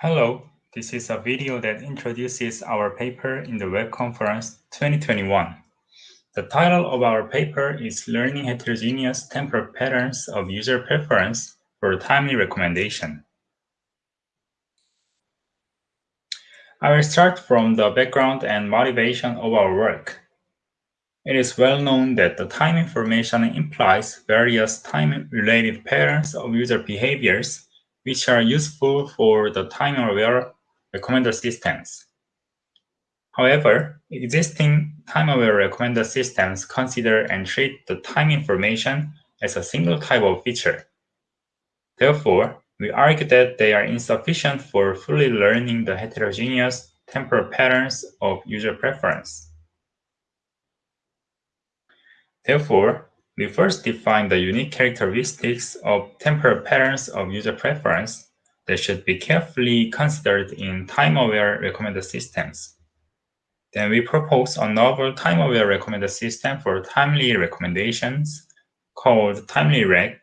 Hello, this is a video that introduces our paper in the Web Conference 2021. The title of our paper is Learning Heterogeneous Temporal Patterns of User Preference for Timely Recommendation. I will start from the background and motivation of our work. It is well known that the time information implies various time-related patterns of user behaviors which are useful for the time-aware recommender systems. However, existing time-aware recommender systems consider and treat the time information as a single type of feature. Therefore, we argue that they are insufficient for fully learning the heterogeneous temporal patterns of user preference. Therefore, we first define the unique characteristics of temporal patterns of user preference that should be carefully considered in time-aware recommender systems. Then we propose a novel time-aware recommender system for timely recommendations called TimelyRec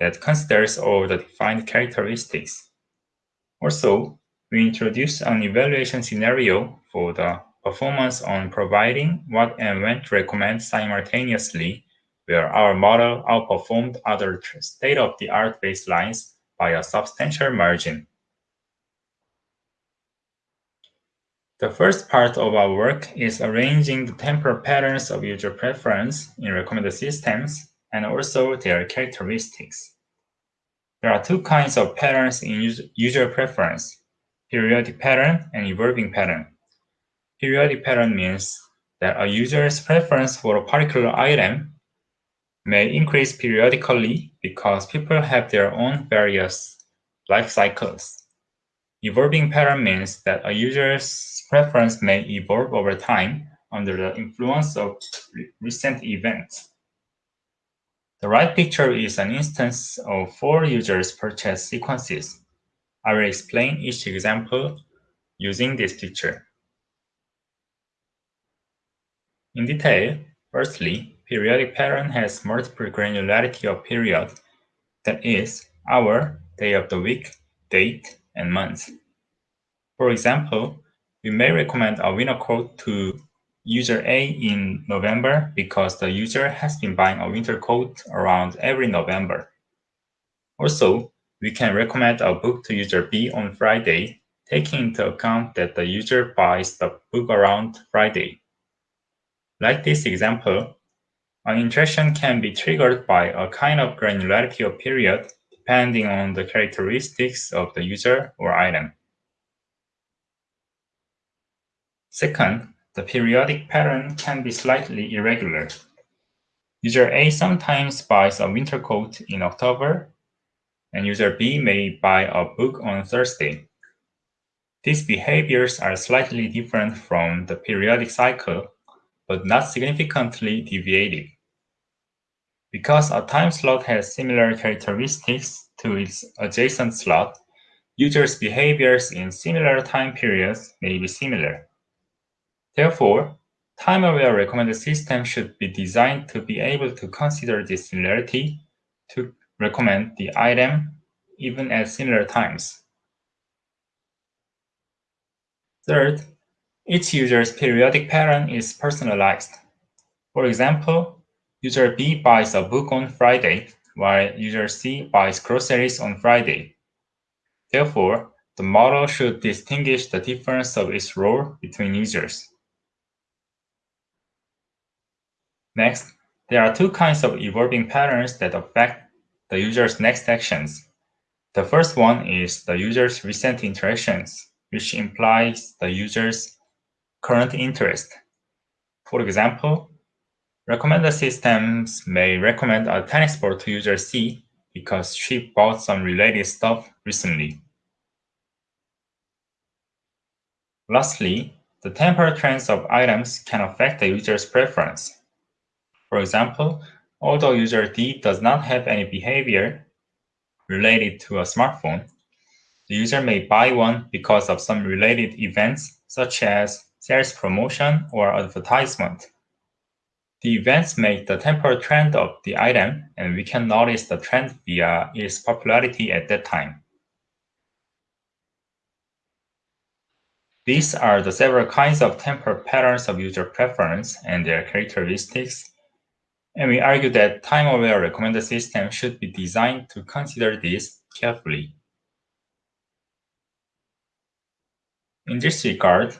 that considers all the defined characteristics. Also, we introduce an evaluation scenario for the performance on providing what and when to recommend simultaneously where our model outperformed other state-of-the-art baselines by a substantial margin. The first part of our work is arranging the temporal patterns of user preference in recommender systems and also their characteristics. There are two kinds of patterns in user preference, periodic pattern and evolving pattern. Periodic pattern means that a user's preference for a particular item may increase periodically because people have their own various life cycles. Evolving pattern means that a user's preference may evolve over time under the influence of recent events. The right picture is an instance of four users' purchase sequences. I will explain each example using this picture. In detail, firstly, periodic pattern has multiple granularity of period, that is, hour, day of the week, date, and month. For example, we may recommend a winter coat to user A in November because the user has been buying a winter coat around every November. Also, we can recommend a book to user B on Friday, taking into account that the user buys the book around Friday. Like this example, an interaction can be triggered by a kind of granularity of period depending on the characteristics of the user or item. Second, the periodic pattern can be slightly irregular. User A sometimes buys a winter coat in October, and user B may buy a book on Thursday. These behaviors are slightly different from the periodic cycle, but not significantly deviating. Because a time slot has similar characteristics to its adjacent slot, users' behaviors in similar time periods may be similar. Therefore, time-aware recommender system should be designed to be able to consider this similarity to recommend the item even at similar times. Third, each user's periodic pattern is personalized. For example, User B buys a book on Friday, while user C buys groceries on Friday. Therefore, the model should distinguish the difference of its role between users. Next, there are two kinds of evolving patterns that affect the user's next actions. The first one is the user's recent interactions, which implies the user's current interest. For example, Recommender systems may recommend a tennis ball to user C because she bought some related stuff recently. Lastly, the temporal trends of items can affect the user's preference. For example, although user D does not have any behavior related to a smartphone, the user may buy one because of some related events such as sales promotion or advertisement. The events make the temporal trend of the item, and we can notice the trend via its popularity at that time. These are the several kinds of temporal patterns of user preference and their characteristics, and we argue that time-aware recommender system should be designed to consider this carefully. In this regard,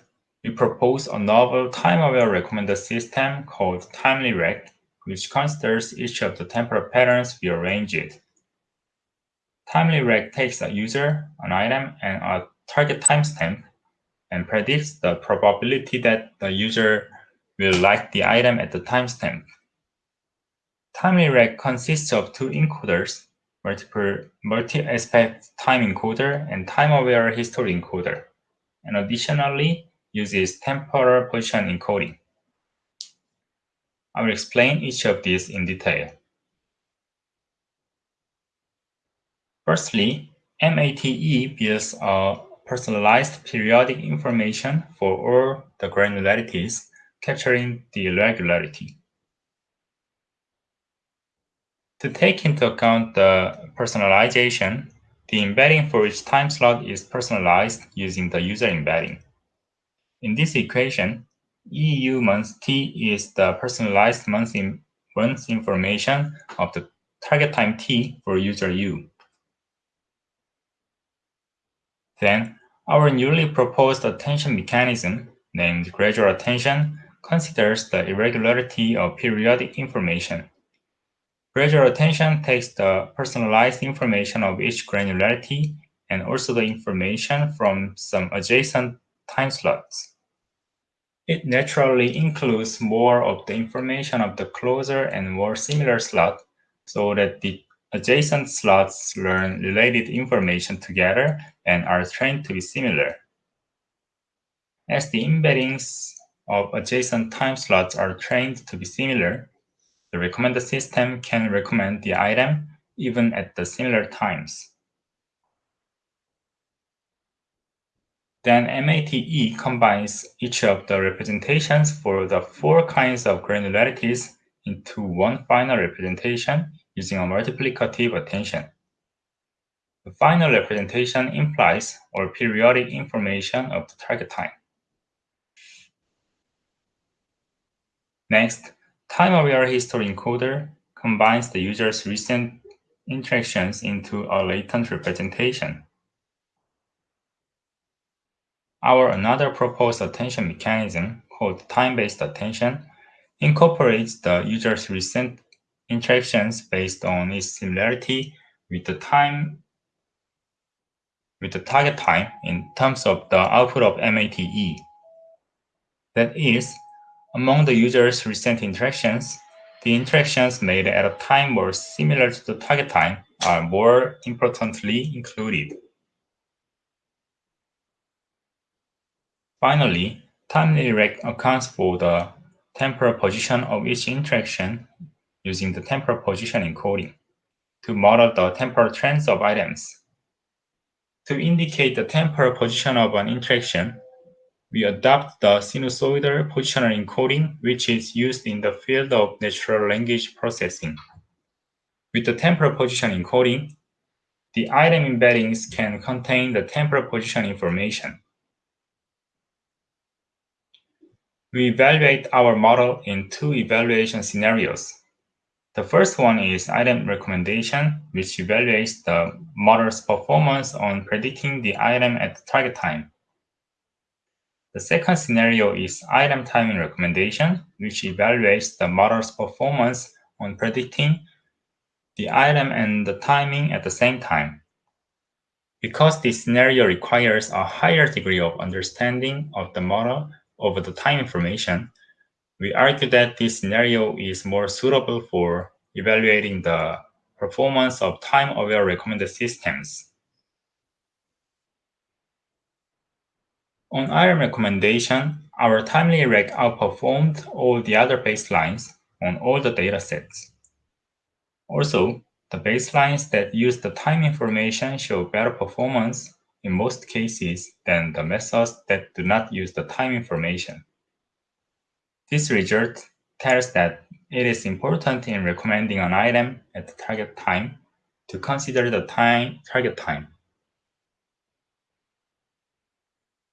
we propose a novel time-aware recommender system called TimelyRec, which considers each of the temporal patterns we arranged. TimelyRec takes a user, an item, and a target timestamp and predicts the probability that the user will like the item at the timestamp. TimelyRec consists of two encoders, multi-aspect time encoder and time-aware history encoder, and additionally uses temporal position encoding. I will explain each of these in detail. Firstly, MATE builds a personalized periodic information for all the granularities, capturing the regularity. To take into account the personalization, the embedding for each time slot is personalized using the user embedding. In this equation, EU month T is the personalized month, in, month information of the target time T for user U. Then, our newly proposed attention mechanism, named gradual attention, considers the irregularity of periodic information. Gradual attention takes the personalized information of each granularity and also the information from some adjacent time slots. It naturally includes more of the information of the closer and more similar slot so that the adjacent slots learn related information together and are trained to be similar. As the embeddings of adjacent time slots are trained to be similar, the recommender system can recommend the item even at the similar times. Then MATE combines each of the representations for the four kinds of granularities into one final representation using a multiplicative attention. The final representation implies or periodic information of the target time. Next, time-aware history encoder combines the user's recent interactions into a latent representation. Our another proposed attention mechanism, called time-based attention, incorporates the user's recent interactions based on its similarity with the time with the target time in terms of the output of MATE. That is, among the user's recent interactions, the interactions made at a time more similar to the target time are more importantly included. Finally, TimelyRec accounts for the temporal position of each interaction using the temporal position encoding to model the temporal trends of items. To indicate the temporal position of an interaction, we adopt the sinusoidal positional encoding, which is used in the field of natural language processing. With the temporal position encoding, the item embeddings can contain the temporal position information. We evaluate our model in two evaluation scenarios. The first one is item recommendation, which evaluates the model's performance on predicting the item at the target time. The second scenario is item timing recommendation, which evaluates the model's performance on predicting the item and the timing at the same time. Because this scenario requires a higher degree of understanding of the model over the time information, we argue that this scenario is more suitable for evaluating the performance of time-aware recommender systems. On item recommendation, our TimelyRec outperformed all the other baselines on all the datasets. Also, the baselines that use the time information show better performance in most cases than the methods that do not use the time information. This result tells that it is important in recommending an item at the target time to consider the time target time.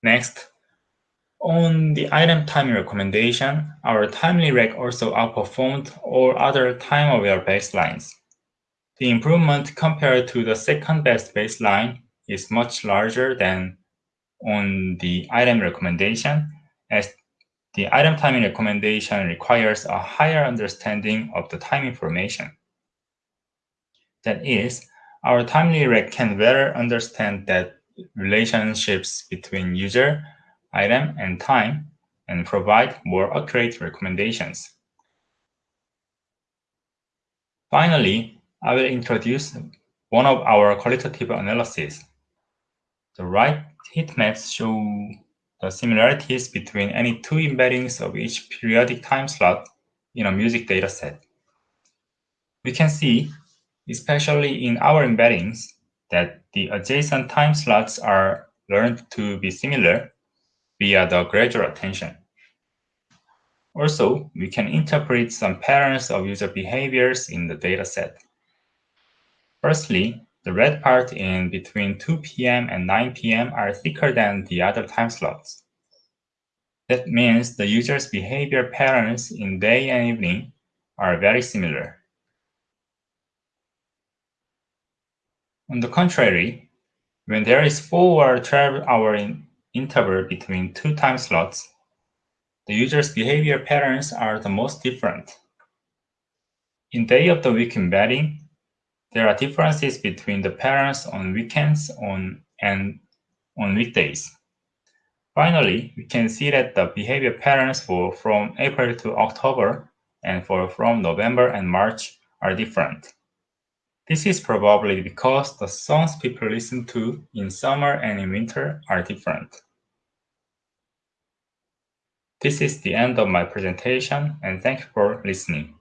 Next, On the item timing recommendation, our TimelyRec also outperformed all other time-aware baselines. The improvement compared to the second best baseline is much larger than on the item recommendation, as the item timing recommendation requires a higher understanding of the time information. That is, our TimelyRec can better understand that relationships between user, item, and time, and provide more accurate recommendations. Finally, I will introduce one of our qualitative analyses. The right heat maps show the similarities between any two embeddings of each periodic time slot in a music dataset. We can see, especially in our embeddings, that the adjacent time slots are learned to be similar via the gradual attention. Also, we can interpret some patterns of user behaviors in the dataset. Firstly, the red part in between 2 p.m. and 9 p.m. are thicker than the other time slots. That means the user's behavior patterns in day and evening are very similar. On the contrary, when there is 4 or 12 hour in interval between two time slots, the user's behavior patterns are the most different. In day of the week embedding, there are differences between the parents on weekends on, and on weekdays. Finally, we can see that the behavior patterns for from April to October and for from November and March are different. This is probably because the songs people listen to in summer and in winter are different. This is the end of my presentation and thank you for listening.